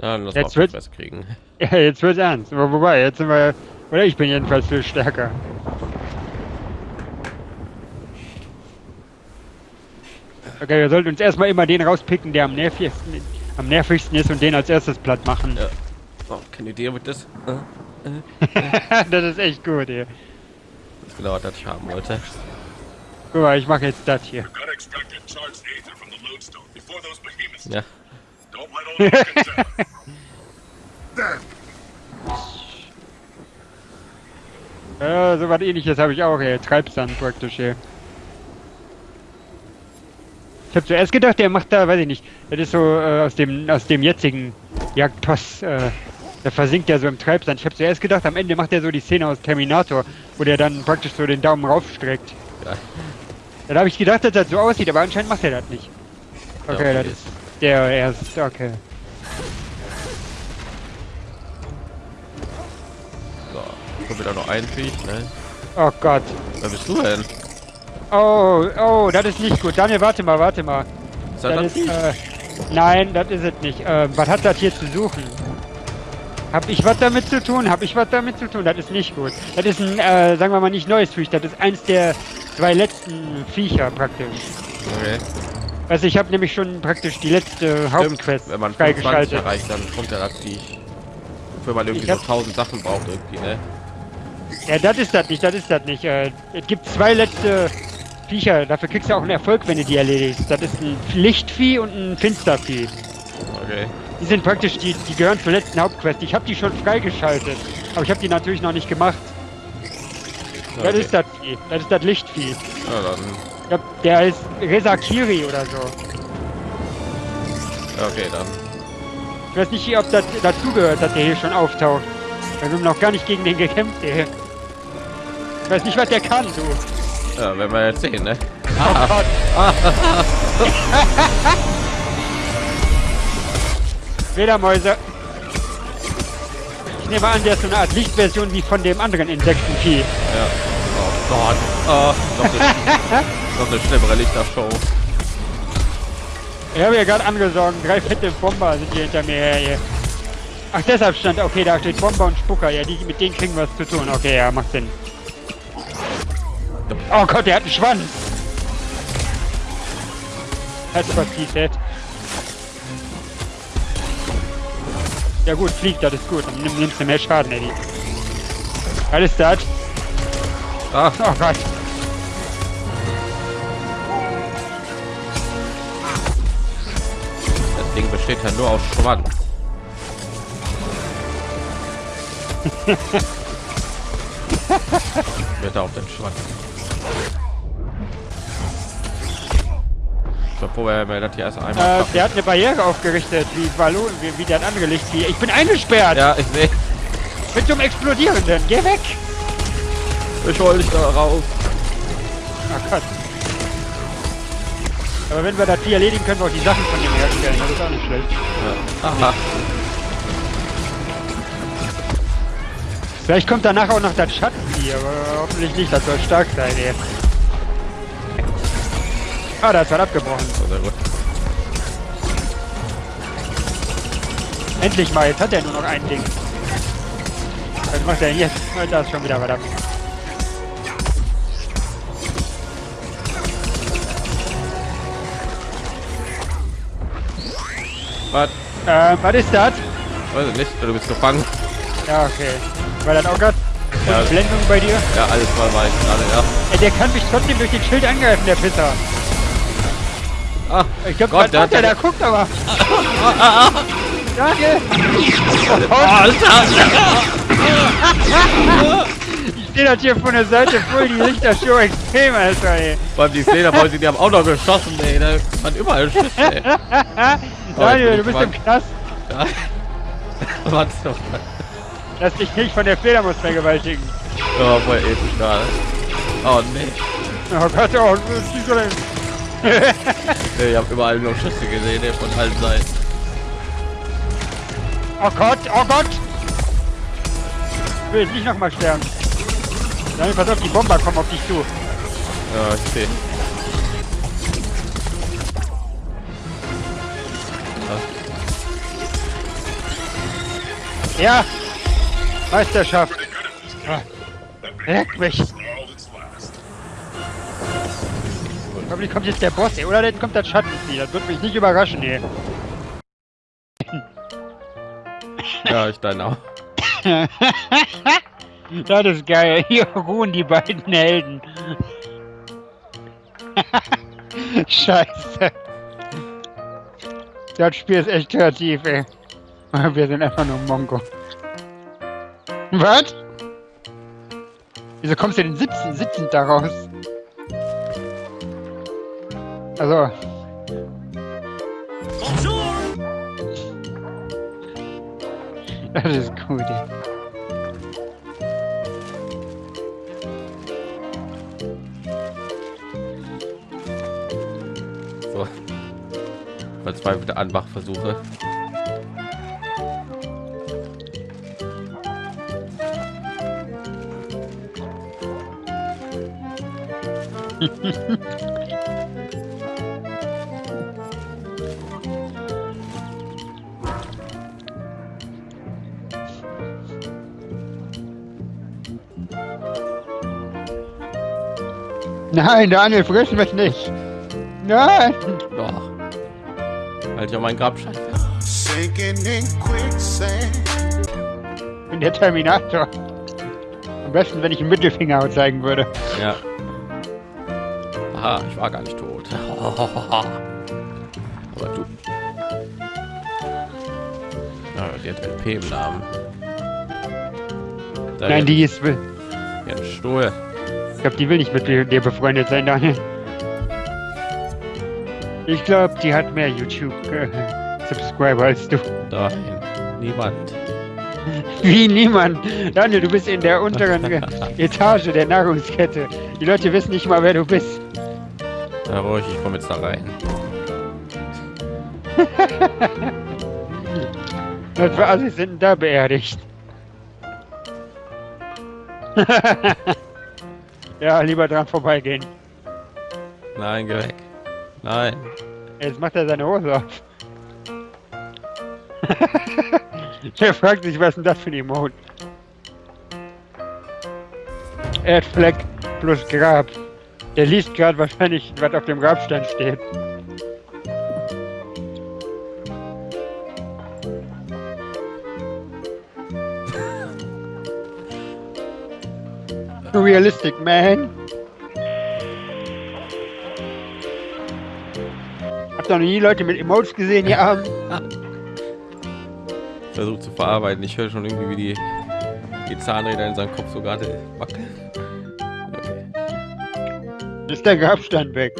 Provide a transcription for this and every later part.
Ja, dann lass Jetzt mal wird- kriegen. Ja, jetzt wird's ernst. Wo- Wobei, jetzt sind wir. Oder ich bin jedenfalls viel stärker. Okay, wir sollten uns erstmal immer den rauspicken, der am nervigsten, am nervigsten ist und den als erstes platt machen. Ja. Oh, keine Idee mit das. Äh, das ist echt gut hier. Das ist genau, was ich haben wollte. Guck mal, ich mache jetzt das hier. Ja. Ja, so was ähnliches habe ich auch hier. Treibsand praktisch hier. Ich habe zuerst gedacht, der macht da, weiß ich nicht, das ist so äh, aus dem aus dem jetzigen Jagdtoss, äh, der versinkt ja so im Treibsand. Ich habe zuerst gedacht, am Ende macht er so die Szene aus Terminator, wo der dann praktisch so den Daumen raufstreckt. Ja. Dann habe ich gedacht, dass das so aussieht, aber anscheinend macht er das nicht. Ja, Okay, okay. das ist der erst, okay. Kommt wieder noch ein Viech, ne? Oh Gott. Wer bist du denn? Oh, oh, das ist nicht gut. Daniel, warte mal, warte mal. Ist das Das ist, Viech? äh, nein, das ist es nicht. Äh, was hat das hier zu suchen? Hab ich was damit zu tun? Hab ich was damit zu tun? Das ist nicht gut. Das ist ein, äh, sagen wir mal, nicht neues Viech. Das ist eins der zwei letzten Viecher praktisch. Okay. Also ich habe nämlich schon praktisch die letzte Hauptquest Wenn man 25 freigeschaltet. erreicht, dann kommt ja das Viech. Wofür man irgendwie so hab- 1000 Sachen braucht irgendwie, ne? Ja, das ist das nicht, das ist das nicht. Äh, es gibt zwei letzte Viecher. Dafür kriegst du auch einen Erfolg, wenn du die erledigst. Das ist ein Lichtvieh und ein Finstervieh. Okay. Die sind praktisch, die, die gehören zur letzten Hauptquest. Ich habe die schon freigeschaltet, aber ich habe die natürlich noch nicht gemacht. Das okay. ist das Vieh, das ist das Lichtvieh. Ja, dann. Ich glaub, der heißt Resakiri oder so. Okay, dann. Ich weiß nicht, ob das dazugehört, dass der hier schon auftaucht. Wir haben noch gar nicht gegen den gekämpft, der hier. Ich weiß nicht, was der kann, du. Ja, werden wir jetzt sehen, ne? Oh Gott. Fledermäuse. Ich nehme an, der ist so eine Art Lichtversion wie von dem anderen Insektenvieh. Ja. Oh Gott. Oh, noch eine, noch eine schlimmere Lichtershow. Ich habe ja gerade angesorgt, drei fette Bomber sind hier hinter mir her. Hier. Ach, deshalb stand, okay, da steht Bomber und Spucker. Ja, die, mit denen kriegen wir was zu tun. Okay, ja, macht Sinn. Oh Gott, der hat einen Schwanz. That's what he said. Ja gut, fliegt, das ist gut. Dann nimm, nimmst du mehr Schaden, Eddie. Ist das? Ah, Oh Gott. das Ding besteht ja nur aus Schwanz. Bitte auf den Schwanz. Froh, wenn wir das hier erst einmal Äh, der hat eine Barriere aufgerichtet, wie Balloon, wie, wie andere Licht. Wie, ich bin eingesperrt Ja, ich sehe. mit so einem Explodierenden. Geh weg! Ich hol dich da raus. Ach Gott. Aber wenn wir das hier erledigen, können wir auch die Sachen von dem herstellen. Das ist auch nicht schlecht. Ja. Aha. Vielleicht kommt danach auch noch das Schattenvieh, aber hoffentlich nicht. Das soll stark sein, ey. Ah, da ist was abgebrochen. Oh. Endlich mal, jetzt hat er nur noch ein Ding. Was macht er denn jetzt? Da ist schon wieder was ab. Was? Äh, was ist das? Weiß ich nicht. Du bist gefangen. Ja, okay. War das auch grad Ja. Blendung bei dir? Ja, alles mal weiß gerade, ja. Ey, der kann mich trotzdem durch den Schild angreifen, der Pisser. Ah, Ich glaub, Gott, der der, hat der guckt aber. Danke. Ich stehe das hier von der Seite voll die Lichtershow extrem, Alter, ey. vor allem die Fledermäuse, die haben auch noch geschossen, ey. Da waren überall Schüsse, ey. Daniel, du bin bist im Knast. Ja. Warte doch. Lass dich nicht von der Fledermaus vergewaltigen. Oh, voll episch gerade. Oh, nee. Oh Gott, oh, das ist so ein... nee ich hab überall nur Schüsse gesehen, ey, von allen Seiten. Oh Gott, oh Gott! Ich will nicht nochmal sterben. Daniel, pass auf, die Bomber kommen auf dich zu. Ja, ich seh. Ja! Meisterschaft! Leck mich! Hoffentlich kommt jetzt der Boss, ey. Oder jetzt kommt das Schattenvieh. Das wird mich nicht überraschen, ey. Ja, ich deine auch. das ist geil. Hier ruhen die beiden Helden. Scheiße. Das Spiel ist echt kreativ, ey. Wir sind einfach nur Mongo. Was? Wieso kommst du denn sitzen, sitzend da raus? Also, das ist gut. So. Verzweifelte Anmachversuche. Nein, Daniel, friss mich nicht. Nein. Doch. Halt ja mein Grabstein fest. Sinking in quicksand. Ich bin der Terminator. Am besten, wenn ich einen Mittelfinger zeigen würde. Ja. Aha, ich war gar nicht tot. Aber du. Ja, die hat LP im Namen. Da Nein, die ist. will- hat einen Stuhl. Ich glaube, die will nicht mit dir befreundet sein, Daniel. Ich glaube, die hat mehr YouTube-Subscriber als du. Nein, niemand. Wie niemand. Daniel, du bist in der unteren Etage der Nahrungskette. Die Leute wissen nicht mal, wer du bist. Na ruhig, ich komme jetzt da rein. Was für Assis sind da beerdigt? ja, lieber dran vorbeigehen. Nein, geh weg. Nein. Jetzt macht er seine Hose auf. Der fragt sich, was ist denn das für ein Emote? Erdfleck plus Grab. Der liest gerade wahrscheinlich, was auf dem Grabstein steht. Realistic man. Habt ihr noch nie Leute mit Emotes gesehen hier abends? Versucht zu verarbeiten. Ich höre schon irgendwie, wie die, die Zahnräder in seinem Kopf so gerade wackeln. Ist der Grabstein weg.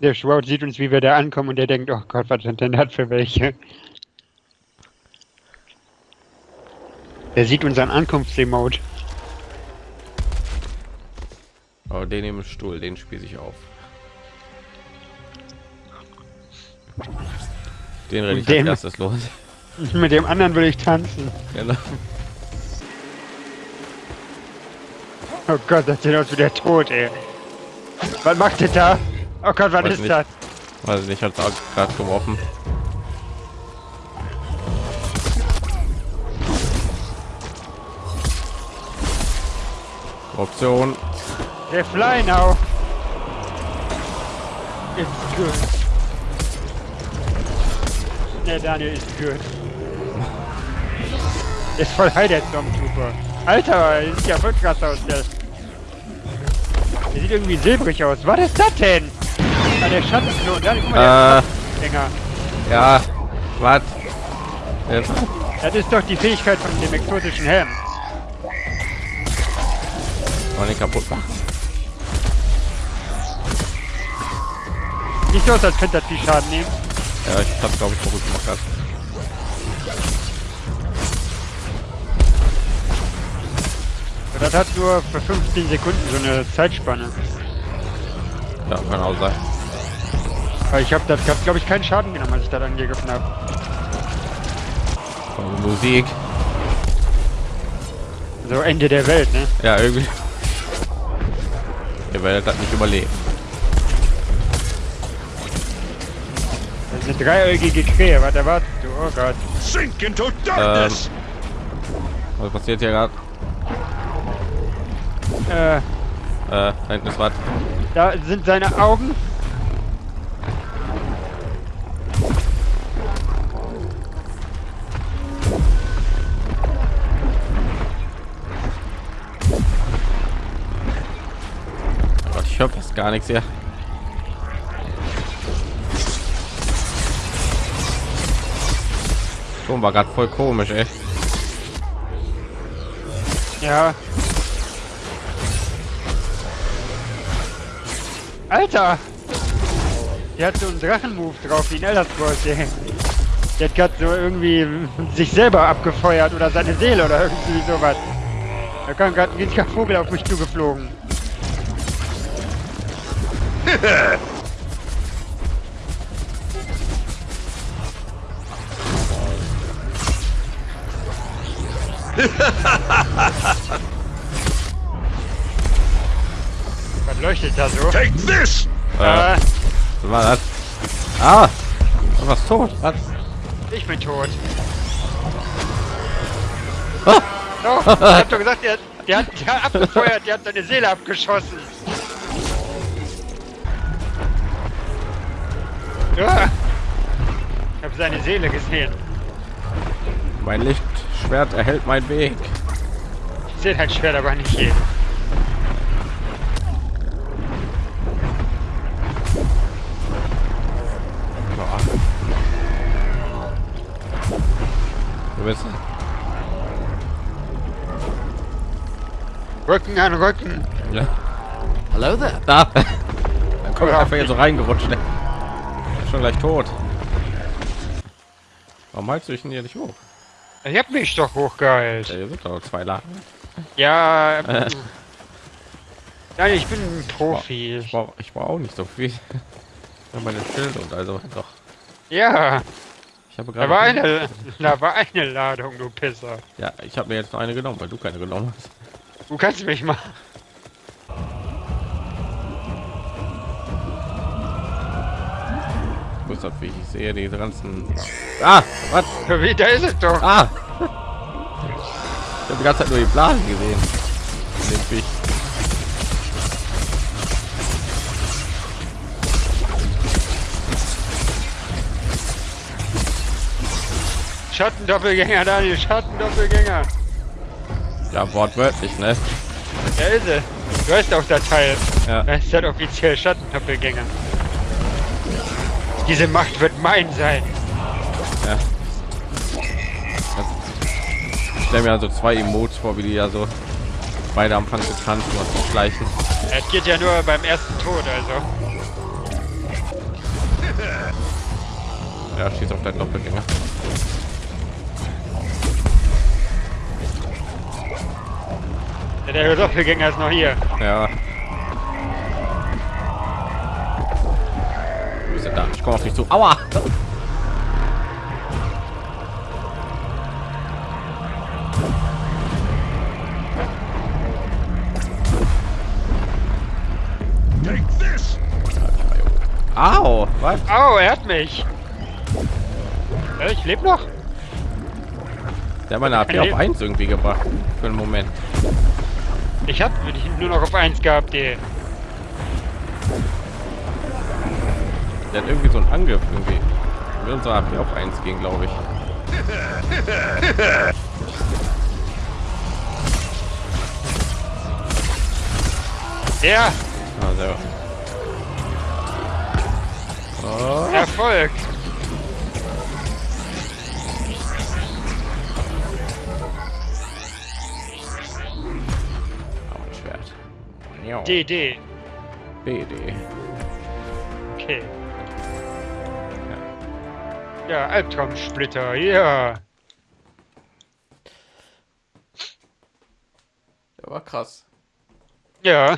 Der Schwaut sieht uns, wie wir da ankommen und der denkt, oh Gott, was sind denn das für welche? Der sieht unseren Ankunftsemote. Aber den im Stuhl, den spieße ich auf. Den renne ich als erstes los. Mit dem anderen will ich tanzen. Genau. Oh Gott, das sieht aus wie der Tod, ey. Was macht der da? Oh Gott, was Weiß ist nicht. das? Weiß nicht, hat gerade geworfen. Option. Der Fly now. It's good. Der Daniel ist good. Der ist voll high, der Stormtrooper. Alter, sieht ja voll krass aus, der. Der sieht irgendwie silbrig aus. Was ist das denn? Ah, der Schattenklon. Daniel, guck mal, der Äh, Schattensänger. ja. Was? Jetzt. Das ist doch die Fähigkeit von dem exotischen Helm. Wollen den kaputt machen. Nicht so aus, als könnte das viel Schaden nehmen. Ja, ich hab's glaube ich verrückt gemacht. Das hat nur für 15 Sekunden so eine Zeitspanne. Ja, kann auch sein. Aber ich habe das hat, glaube ich, keinen Schaden genommen, als ich das angegriffen habe. Und Musik. So Ende der Welt, ne? Ja, irgendwie. Ihr werdet das nicht überleben. Das ist eine dreieugige Krähe, was erwartest du? Oh Gott. Sink into darkness! Was passiert hier gerade? Äh, Äh, da hinten ist was. da sind seine Augen. Oh ich höre fast gar nichts hier. Ton war gerade voll komisch, ey. Ja. Alter! Der hat so einen Drachenmove drauf, wie ein Elder Scrolls. Der hat gerade so irgendwie sich selber abgefeuert oder seine Seele oder irgendwie sowas. Da kam gerade ein riesiger Vogel auf mich zugeflogen. leuchtet da so? Take this! Äh, was war das? Ah! Du warst tot. Was? ich bin tot. Ah! Oh, ich hab doch gesagt, der, der, hat, der hat abgefeuert, der hat seine Seele abgeschossen. Ja. Ich habe seine Seele gesehen. Mein Lichtschwert erhält meinen Weg. Ich sehe dein Schwert aber nicht jeden. Rücken an Rücken. ja. Hallo da. Da. Dann komm ich einfach jetzt so reingerutscht. Ne? Ist Schon gleich tot. Warum haltst du dich denn hier nicht hoch? Ich hab mich doch hochgeheilt. Ja, hier sind doch zwei Lagen. Ja. ähm, Nein, ich bin ein Profi. Ich brauche ich brauch auch nicht so viel. Ja, meine Schilde und also doch. Ja, Ich habe da war gerade. eine, da war eine Ladung, du Pisser. Ja, ich habe mir jetzt noch eine genommen, weil du keine genommen hast. Du kannst mich mal. Wo ist das wie ich sehe diese ganzen. Ah, was? Wie, da ist es doch. Ah! Ich habe die ganze Zeit nur die Blasen gesehen. Den Viech. Schattendoppelgänger, Daniel, Schattendoppelgänger. Ja, wortwörtlich, ne? Da ist. Du hast auch das Teil. Ja. Das ist halt offiziell Schattendoppelgänger. Diese Macht wird mein sein. ja. Ich stelle mir also zwei Emotes vor, wie die ja so beide am Anfang zu tanzen und zu schleichen. Es geht ja nur beim ersten Tod, also. Ja, schießt auf deinen Doppelgänger. Ja, Der Doppelgänger ist noch hier. Ja. Wo ist er da? Ich komme auf dich zu. Aua! Take this! Au! Was? Au, er hat mich. Ja, ich lebe noch. Der hat meine AP auf 1 irgendwie gebracht. Für einen Moment. Ich hab nur noch auf 1 gehabt, ey. Der hat irgendwie so einen Angriff irgendwie. Mit unserer AP auf 1 ging, glaube ich. Der Also. Oh. Erfolg. Ja. DD. BD. Okay. Ja, Albtraumsplitter, ja. Der war krass. Ja.